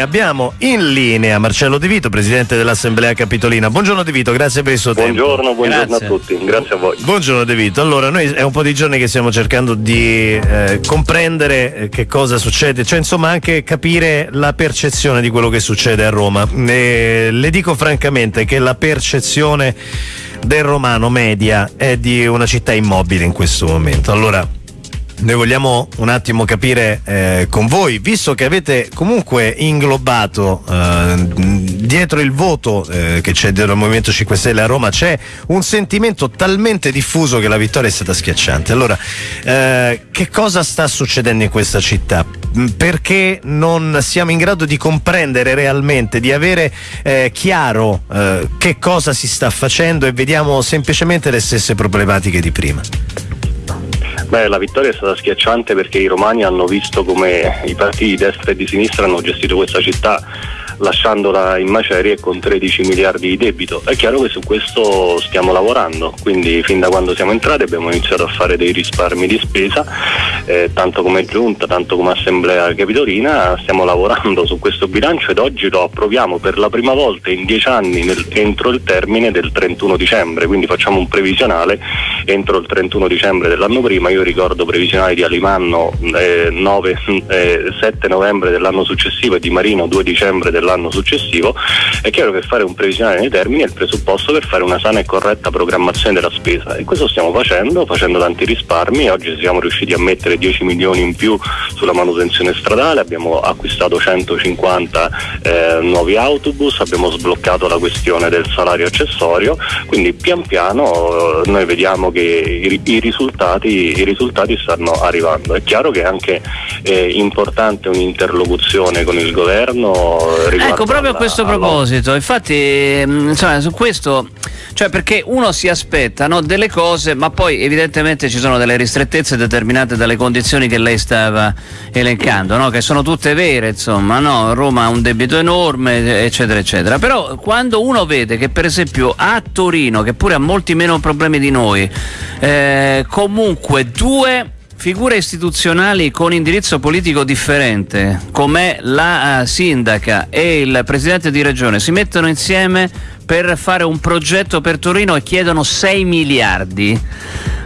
Abbiamo in linea Marcello De Vito, presidente dell'Assemblea Capitolina. Buongiorno De Vito, grazie per il suo buongiorno, tempo. Buongiorno, buongiorno a tutti, grazie a voi. Buongiorno De Vito. Allora, noi è un po' di giorni che stiamo cercando di eh, comprendere eh, che cosa succede, cioè insomma anche capire la percezione di quello che succede a Roma. E le dico francamente che la percezione del romano media è di una città immobile in questo momento. Allora, noi vogliamo un attimo capire eh, con voi, visto che avete comunque inglobato eh, dietro il voto eh, che c'è del Movimento 5 Stelle a Roma, c'è un sentimento talmente diffuso che la vittoria è stata schiacciante. Allora, eh, che cosa sta succedendo in questa città? Perché non siamo in grado di comprendere realmente, di avere eh, chiaro eh, che cosa si sta facendo e vediamo semplicemente le stesse problematiche di prima? Beh, la vittoria è stata schiacciante perché i romani hanno visto come i partiti di destra e di sinistra hanno gestito questa città lasciandola in macerie con 13 miliardi di debito. È chiaro che su questo stiamo lavorando, quindi fin da quando siamo entrati abbiamo iniziato a fare dei risparmi di spesa, eh, tanto come giunta, tanto come assemblea capitolina, stiamo lavorando su questo bilancio ed oggi lo approviamo per la prima volta in dieci anni nel, entro il termine del 31 dicembre, quindi facciamo un previsionale entro il 31 dicembre dell'anno prima, io ricordo previsionali di Alimanno eh, 9, eh, 7 novembre dell'anno successivo e di Marino 2 dicembre dell'anno l'anno successivo, è chiaro che fare un previsionale nei termini è il presupposto per fare una sana e corretta programmazione della spesa. E questo stiamo facendo, facendo tanti risparmi, oggi siamo riusciti a mettere 10 milioni in più sulla manutenzione stradale, abbiamo acquistato 150 eh, nuovi autobus, abbiamo sbloccato la questione del salario accessorio, quindi pian piano eh, noi vediamo che i, i, risultati, i, risultati, stanno arrivando. È chiaro che è anche eh, importante un'interlocuzione con il governo Ecco, proprio a questo proposito, infatti, mm, insomma, su questo, cioè perché uno si aspetta no, delle cose, ma poi evidentemente ci sono delle ristrettezze determinate dalle condizioni che lei stava elencando, no, che sono tutte vere, insomma, no? Roma ha un debito enorme, eccetera, eccetera. Però quando uno vede che per esempio a Torino, che pure ha molti meno problemi di noi, eh, comunque due figure istituzionali con indirizzo politico differente, come la uh, sindaca e il presidente di regione, si mettono insieme per fare un progetto per Torino e chiedono 6 miliardi.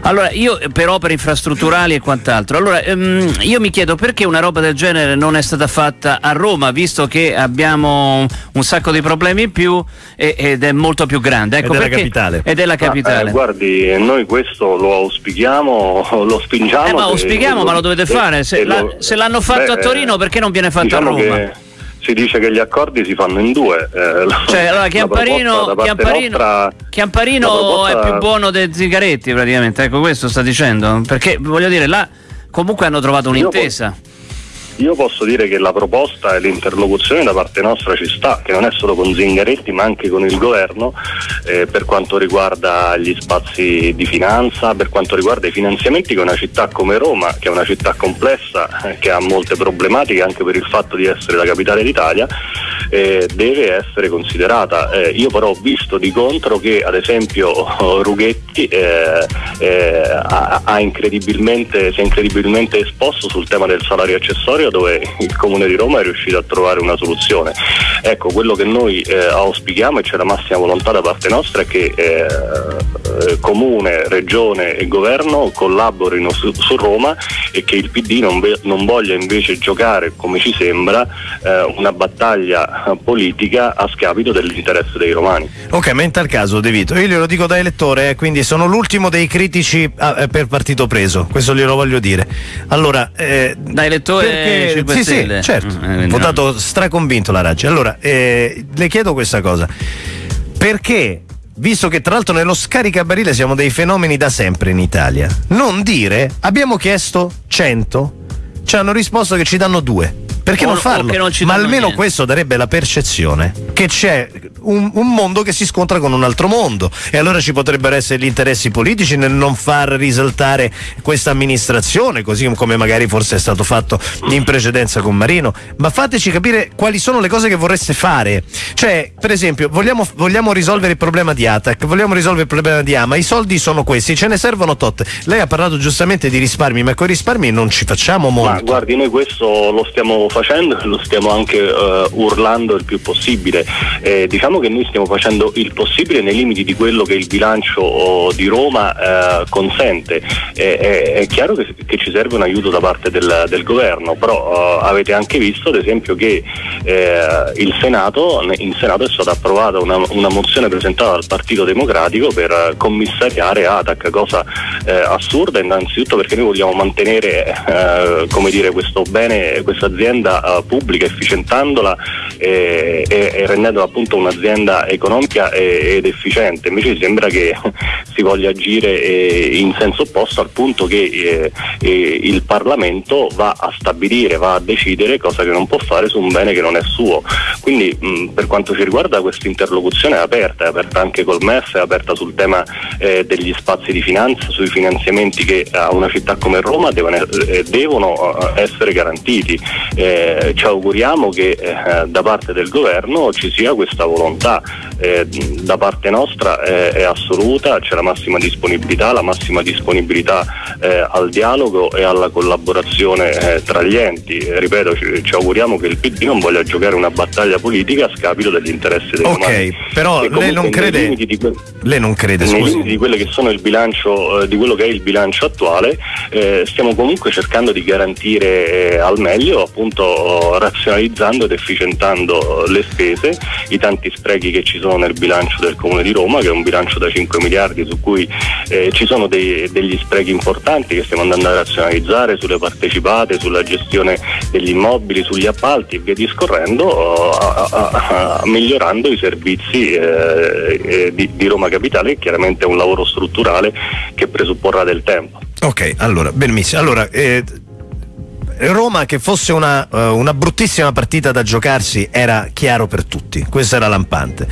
Allora, io per opere infrastrutturali e quant'altro. Allora, ehm, io mi chiedo perché una roba del genere non è stata fatta a Roma, visto che abbiamo un sacco di problemi in più e, ed è molto più grande. Ecco ed è perché, la capitale. Ed è la capitale. Ah, eh, guardi, noi questo lo auspichiamo, lo spingiamo. Eh, ma auspichiamo, ma lo dovete fare. Se, la, se l'hanno fatto beh, a Torino, perché non viene fatto diciamo a Roma? Che si dice che gli accordi si fanno in due. Eh, cioè, allora Chiamparino, Chiamparino, nostra, Chiamparino è più buono dei Zingaretti praticamente, ecco questo sta dicendo, perché voglio dire, là comunque hanno trovato un'intesa. Io posso dire che la proposta e l'interlocuzione da parte nostra ci sta, che non è solo con Zingaretti ma anche con il governo eh, per quanto riguarda gli spazi di finanza, per quanto riguarda i finanziamenti che una città come Roma, che è una città complessa, eh, che ha molte problematiche anche per il fatto di essere la capitale d'Italia, eh, deve essere considerata. Eh, io però ho visto di contro che ad esempio Rughetti eh, eh, ha, ha incredibilmente, si è incredibilmente esposto sul tema del salario accessorio dove il Comune di Roma è riuscito a trovare una soluzione. Ecco, quello che noi eh, auspichiamo e c'è la massima volontà da parte nostra è che Comune, Regione e Governo collaborino su, su, Roma e che il PD non, non, voglia invece giocare, come ci sembra, eh, una battaglia politica a scapito dell'interesse dei romani. Ok, ma in tal caso De Vito, io glielo dico da elettore, eh, quindi sono l'ultimo dei critici ah, eh, per partito preso, questo glielo voglio dire. Allora, da elettore perché perché, sì, sì, certo. Mm, votato straconvinto la Raggi. Allora, eh, le chiedo questa cosa. Perché visto che tra l'altro nello scaricabarile siamo dei fenomeni da sempre in Italia, non dire abbiamo chiesto 100, ci hanno risposto che ci danno due. Perché o, non farlo? Non Ma almeno niente. questo darebbe la percezione che c'è un, un, mondo che si scontra con un altro mondo e allora ci potrebbero essere gli interessi politici nel non far risaltare questa amministrazione, così come magari forse è stato fatto in precedenza con Marino. Ma fateci capire quali sono le cose che vorreste fare. Cioè, per esempio, vogliamo, vogliamo risolvere il problema di Atac, vogliamo risolvere il problema di Ama, i soldi sono questi, ce ne servono tot. Lei ha parlato giustamente di risparmi, ma con i risparmi non ci facciamo molto. Ma guardi, noi questo lo stiamo facendo e lo stiamo anche uh, urlando il più possibile. Eh, diciamo che noi stiamo facendo il possibile nei limiti di quello che il bilancio oh, di Roma uh, consente. è, è, chiaro che, che, ci serve un aiuto da parte del, del governo, però uh, avete anche visto ad esempio che eh, Senato, in Senato è stata approvata una, una, mozione presentata dal Partito Democratico per commissariare ATAC, cosa eh, assurda innanzitutto perché noi vogliamo mantenere eh, dire, questo bene, questa azienda uh, pubblica efficientandola e, e, e, rendendola appunto un'azienda economica e, ed efficiente. Invece sembra che si voglia agire eh, in senso opposto al punto che eh, eh, il Parlamento va a stabilire, va a decidere cosa che non può fare su un bene che non è suo. Quindi mh, per quanto ci riguarda questa interlocuzione è aperta, è aperta anche col MEF, è aperta sul tema eh, degli spazi di finanza, sui finanziamenti che a una città come Roma devono, eh, devono essere garantiti. Ci auguriamo che da parte del governo ci sia questa volontà. da parte nostra è assoluta, c'è la massima disponibilità, la massima disponibilità eh, al dialogo e alla collaborazione eh, tra gli enti. Eh, ripeto, ci, ci, auguriamo che il PD non voglia giocare una battaglia politica a scapito degli interessi dei Ok, romani. però lei non, crede, que- lei non crede, nei limiti di quello che sono il bilancio, eh, di quello che è il bilancio attuale, eh, stiamo comunque cercando di garantire eh, al meglio, appunto razionalizzando ed efficientando le spese, i tanti sprechi che ci sono nel bilancio del Comune di Roma, che è un bilancio da 5 miliardi su cui eh, ci sono dei, degli sprechi importanti che stiamo andando a razionalizzare sulle partecipate, sulla gestione degli immobili, sugli appalti e via discorrendo, a, a, a, migliorando i servizi eh, eh, di, di Roma Capitale, che chiaramente è un lavoro strutturale che presupporrà del tempo. Ok, allora, benissimo. Allora, eh, Roma che fosse una, uh, una, bruttissima partita da giocarsi era chiaro per tutti, questo era lampante.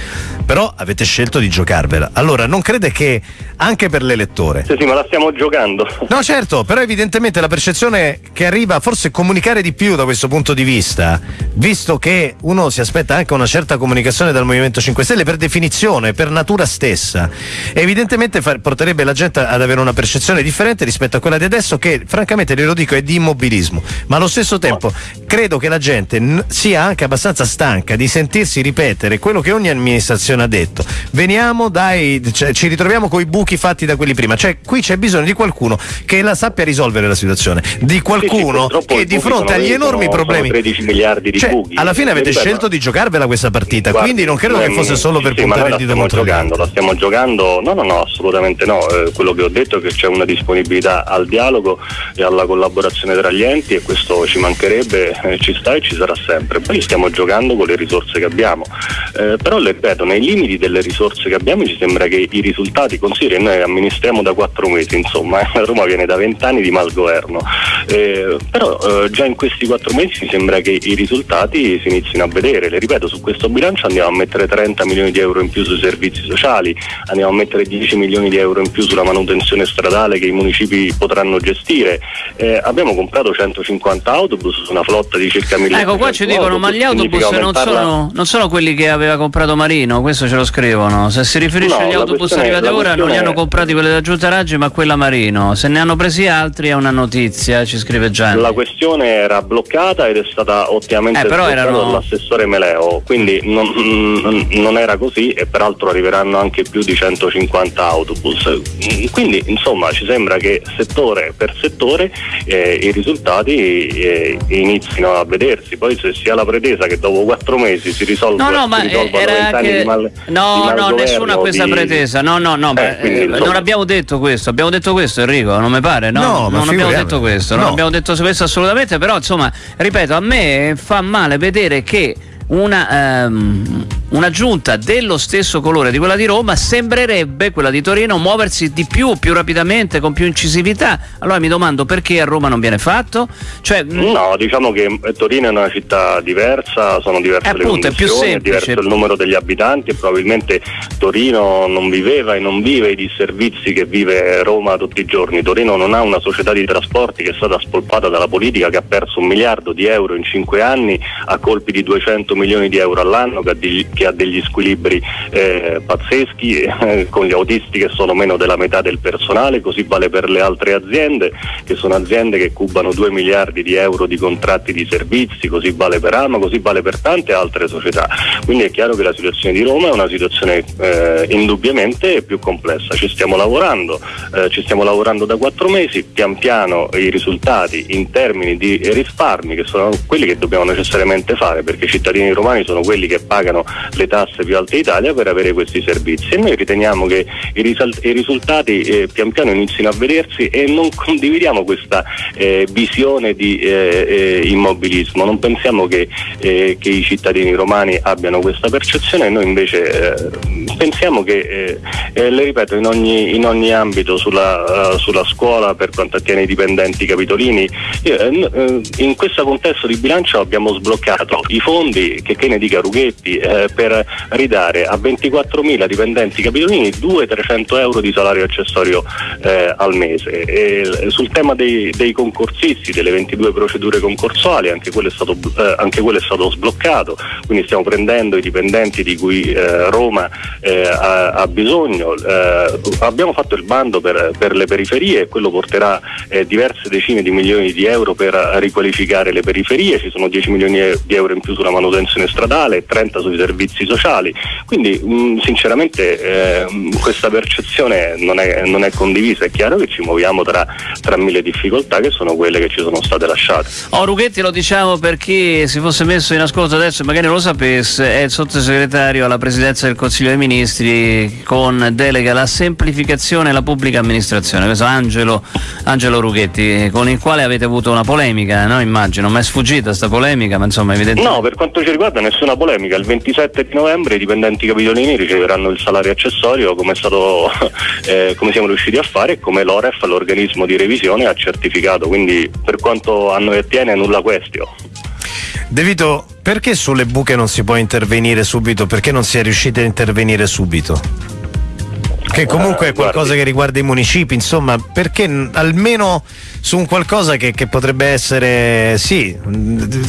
Però avete scelto di giocarvela. Allora non crede che anche per l'elettore. Sì, sì, ma la stiamo giocando. No, certo, però evidentemente la percezione che arriva forse è comunicare di più da questo punto di vista, visto che uno si aspetta anche una certa comunicazione dal Movimento 5 Stelle per definizione, per natura stessa. Evidentemente far, porterebbe la gente ad avere una percezione differente rispetto a quella di adesso che francamente glielo dico è di immobilismo ma allo stesso tempo credo che la gente sia anche abbastanza stanca di sentirsi ripetere quello che ogni amministrazione ha detto. Veniamo dai, cioè, ci ritroviamo con i buchi fatti da quelli prima, cioè qui c'è bisogno di qualcuno che la sappia risolvere la situazione, di qualcuno sì, sì, che di fronte agli enormi sono, problemi... Sono 13 miliardi di cioè, buchi. Alla fine avete ripeto, scelto di giocarvela questa partita, Guarda, quindi non credo che fosse solo per sì, puntare il dito contro giocando, La stiamo giocando, no no no, assolutamente no, eh, quello che ho detto è che c'è una disponibilità al dialogo e alla collaborazione tra gli enti questo ci mancherebbe, eh, ci sta e ci sarà sempre. Poi stiamo giocando con le risorse che abbiamo, eh, però le ripeto, nei limiti delle risorse che abbiamo ci sembra che i risultati, consideri noi amministriamo da quattro mesi, insomma, eh, Roma viene da vent'anni di malgoverno, eh, però eh, già in questi quattro mesi mi sembra che i risultati si inizino a vedere, le ripeto, su questo bilancio andiamo a mettere 30 milioni di euro in più sui servizi sociali, andiamo a mettere 10 milioni di euro in più sulla manutenzione stradale che i municipi potranno gestire, eh, abbiamo comprato 150 autobus su una flotta di circa 1000 Ecco, qua ci dicono, ma gli autobus non sono, non sono, quelli che aveva comprato Marino, questo ce lo scrivono. Se si riferisce no, agli autobus arrivati ora, non li hanno comprati quelli della Giunta Raggi, ma quella Marino. Se ne hanno presi altri è una notizia, ci scrive Gianni. La questione era bloccata ed è stata ottimamente eh, erano... dall'assessore Meleo, quindi non, non era così e peraltro arriveranno anche più di 150 autobus. Quindi insomma ci sembra che settore per settore eh, i risultati eh, inizino a vedersi. Poi se si ha la pretesa che dopo quattro mesi si risolva no, no, ma era che... mal, no, no, nessuno ha questa di... pretesa. No, no, no, eh, quindi, eh, non abbiamo detto questo. Abbiamo detto questo, Enrico, non mi pare, no? no non abbiamo detto questo, no. non abbiamo detto questo assolutamente, però insomma, ripeto, a me fa male vedere che una, um, una, giunta dello stesso colore di quella di Roma sembrerebbe quella di Torino muoversi di più, più rapidamente, con più incisività. Allora mi domando perché a Roma non viene fatto? Cioè, mm, no, diciamo che Torino è una città diversa, sono diverse eh, appunto, le condizioni, è, è diverso il numero degli abitanti e probabilmente Torino non viveva e non vive i disservizi che vive Roma tutti i giorni. Torino non ha una società di trasporti che è stata spolpata dalla politica che ha perso un miliardo di euro in cinque anni a colpi di 200 milioni di euro all'anno che che ha degli squilibri eh, pazzeschi eh, con gli autisti che sono meno della metà del personale, così vale per le altre aziende che sono aziende che cubano 2 miliardi di euro di contratti di servizi, così vale per Alma, così vale per tante altre società. Quindi è chiaro che la situazione di Roma è una situazione eh, indubbiamente più complessa. Ci stiamo lavorando, eh, ci stiamo lavorando da quattro mesi, pian piano i risultati in termini di risparmi che sono quelli che dobbiamo necessariamente fare perché i cittadini romani sono quelli che pagano le tasse più alte d'Italia per avere questi servizi. E noi riteniamo che i, risal- i risultati eh, pian piano inizino a vedersi e non condividiamo questa eh, visione di eh, eh immobilismo, non pensiamo che, eh, che, i cittadini romani abbiano questa percezione, noi invece eh, pensiamo che, le ripeto, in ogni, in ogni ambito sulla, uh, sulla, scuola per quanto attiene i dipendenti capitolini, in questo contesto di bilancio abbiamo sbloccato i fondi, che, che ne dica Rughetti, per ridare a 24.000 dipendenti capitolini 200-300 euro di salario accessorio al mese. E sul tema dei, dei concorsisti, delle 22 procedure concorsuali, anche quello, stato, eh, anche quello, è stato, sbloccato, quindi stiamo prendendo i dipendenti di cui eh, Roma eh, ha, ha, bisogno. Eh, abbiamo fatto il bando per, per, le periferie e quello porterà eh, diverse decine di milioni di euro per riqualificare le periferie, ci sono 10 milioni di euro in più sulla manutenzione stradale e 30 sui servizi sociali, quindi mh, mm, sinceramente eh, questa percezione non è, non è condivisa, è chiaro che ci muoviamo tra, tra mille difficoltà che sono quelle che ci sono state lasciate. Oh, Rughetti lo diciamo per chi si fosse messo in ascolto adesso e magari non lo sapesse, è il sottosegretario alla presidenza del Consiglio dei Ministri con delega alla semplificazione e alla pubblica amministrazione, questo Angelo, Angelo Rughetti, con il quale avete avuto una polemica, no? immagino, ma è sfuggita questa polemica, ma insomma evidentemente... No, per quanto ci riguarda nessuna polemica, il 27 di novembre i dipendenti capitolini riceveranno il salario accessorio come, stato, eh, come siamo riusciti a fare e come l'OREF, l'organismo di revisione, ha certificato, quindi per quanto a noi attiene nulla questio. De Vito, perché sulle buche non si può intervenire subito? Perché non si è riusciti a intervenire subito? Che comunque è qualcosa che riguarda i municipi, insomma, perché almeno su un qualcosa che, che potrebbe essere, sì,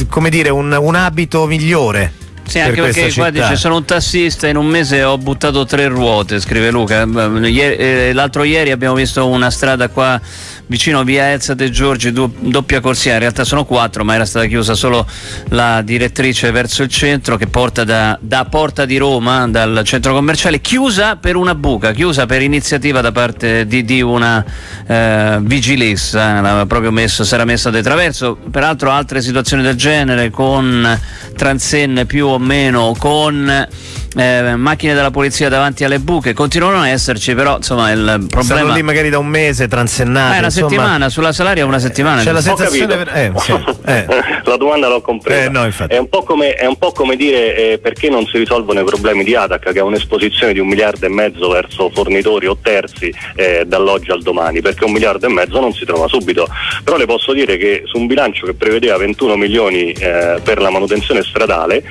come dire, un, un abito migliore? Sì, anche perché qua dice sono un tassista in un mese ho buttato tre ruote, scrive Luca. Eh, l'altro ieri abbiamo visto una strada qua vicino via Elsa De Giorgi, doppia corsia, in realtà sono quattro, ma era stata chiusa solo la direttrice verso il centro che porta da, da Porta di Roma, dal centro commerciale, chiusa per una buca, chiusa per iniziativa da parte di, di una eh, vigilessa, proprio messo, si era messa di traverso. Peraltro altre situazioni del genere con transenne più o meno, con eh, macchine della polizia davanti alle buche. Continuano a esserci però insomma il problema Stanno lì magari da un mese transennati eh, una insomma... settimana sulla salaria una settimana. C'è la sensazione eh, sì, eh. la domanda l'ho compresa. Eh, no, è, un come, è, un po come, dire eh, perché non si risolvono i problemi di Atac che ha un'esposizione di un miliardo e mezzo verso fornitori o terzi eh, dall'oggi al domani perché un miliardo e mezzo non si trova subito. Però le posso dire che su un bilancio che prevedeva 21 milioni per la manutenzione stradale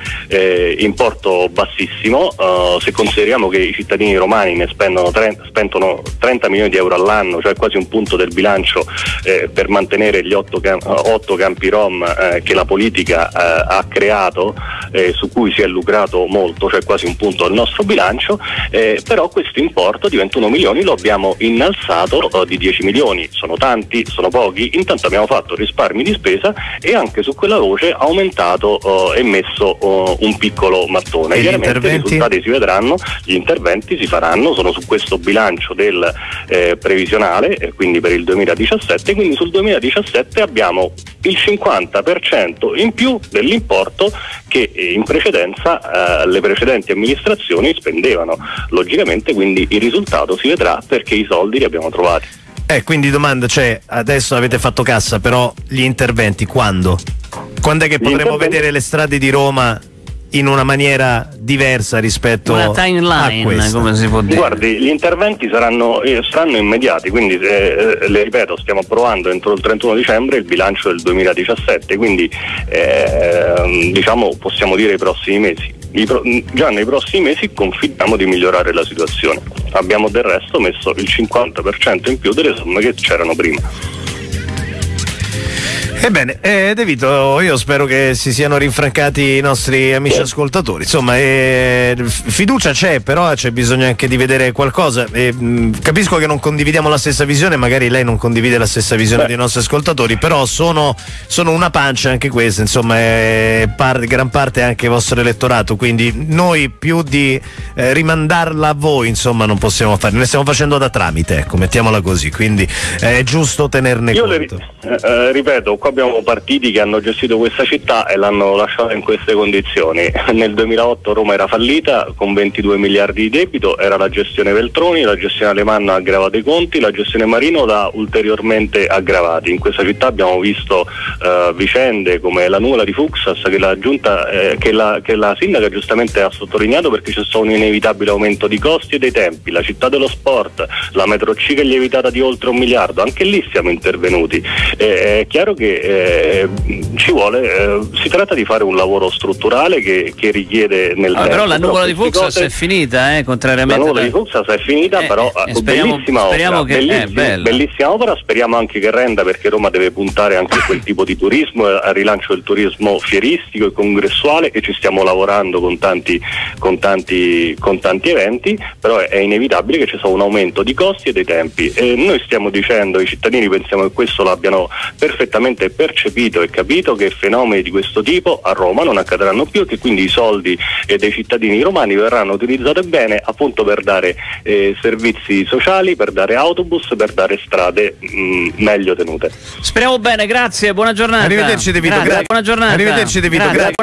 importo bassissimo. Uh, se consideriamo che i cittadini romani ne spendono 30, spendono 30 milioni di euro all'anno, cioè quasi un punto del bilancio eh, per mantenere gli otto, cam- otto campi rom eh, che la politica eh, ha creato, eh, su cui si è lucrato molto, cioè quasi un punto del nostro bilancio, eh, però questo importo di 21 milioni lo abbiamo innalzato di 10 milioni, sono tanti, sono pochi, intanto abbiamo fatto risparmi di spesa e anche su quella voce aumentato e messo un piccolo mattone. Chiaramente risultati si vedranno, gli interventi si faranno, sono su questo bilancio del eh, previsionale, eh, quindi per il 2017, quindi sul 2017 abbiamo il 50% in più dell'importo che eh, in precedenza eh, le precedenti amministrazioni spendevano. Logicamente quindi il risultato si vedrà perché i soldi li abbiamo trovati. Eh, quindi domanda, cioè adesso avete fatto cassa, però gli interventi quando? Quando è che potremo vedere le strade di Roma in una maniera diversa rispetto una timeline, a questa. come si può dire. Guardi, gli interventi saranno, eh, saranno immediati, quindi eh, eh, le ripeto, stiamo approvando entro il 31 dicembre il bilancio del 2017, quindi eh, diciamo possiamo dire i prossimi mesi. Pro- già nei prossimi mesi confidiamo di migliorare la situazione. Abbiamo del resto messo il 50% in più delle somme che c'erano prima. Ebbene, eh, De Vito, io spero che si siano rinfrancati i nostri amici ascoltatori. Insomma, eh, fiducia c'è, però c'è bisogno anche di vedere qualcosa. Eh, capisco che non condividiamo la stessa visione, magari lei non condivide la stessa visione Beh. dei nostri ascoltatori, però sono, sono una pancia anche questa, insomma, è par- gran parte anche il vostro elettorato, quindi noi più di eh, rimandarla a voi, insomma, non possiamo fare. Ne stiamo facendo da tramite, ecco, mettiamola così, quindi eh, è giusto tenerne io conto. Le, eh, ripeto, qua abbiamo partiti che hanno gestito questa città e l'hanno lasciata in queste condizioni. Nel 2008 Roma era fallita con 22 miliardi di debito, era la gestione Veltroni, la gestione Alemanno ha aggravato i conti, la gestione Marino l'ha ulteriormente aggravati. In questa città abbiamo visto uh, vicende come la nuvola di Fuxas che la, giunta, eh, che, la, che la sindaca giustamente ha sottolineato perché c'è stato un inevitabile aumento di costi e dei tempi, la città dello sport, la metro C che è lievitata di oltre un miliardo, anche lì siamo intervenuti. Eh, è chiaro che eh, ci vuole, eh, si tratta di fare un lavoro strutturale che, che richiede nel ah, tempo. Però la nuvola di Fuxas è finita, eh, contrariamente. La nuvola da... di Fuxas è finita, eh, però eh, speriamo, bellissima speriamo opera, che bellissima, bellissima, opera, speriamo anche che renda perché Roma deve puntare anche a quel tipo di turismo, al rilancio del turismo fieristico e congressuale e ci stiamo lavorando con tanti, con tanti, con tanti eventi, però è, è inevitabile che ci sia un aumento di costi e dei tempi. E noi stiamo dicendo, i cittadini pensiamo che questo l'abbiano perfettamente percepito e capito che fenomeni di questo tipo a Roma non accadranno più e che quindi i soldi dei cittadini romani verranno utilizzati bene appunto per dare eh, servizi sociali, per dare autobus, per dare strade mh, mm, meglio tenute. Speriamo bene, grazie, buona giornata. Arrivederci De Vito, grazie. Buona giornata. Arrivederci De Vito, grazie. grazie.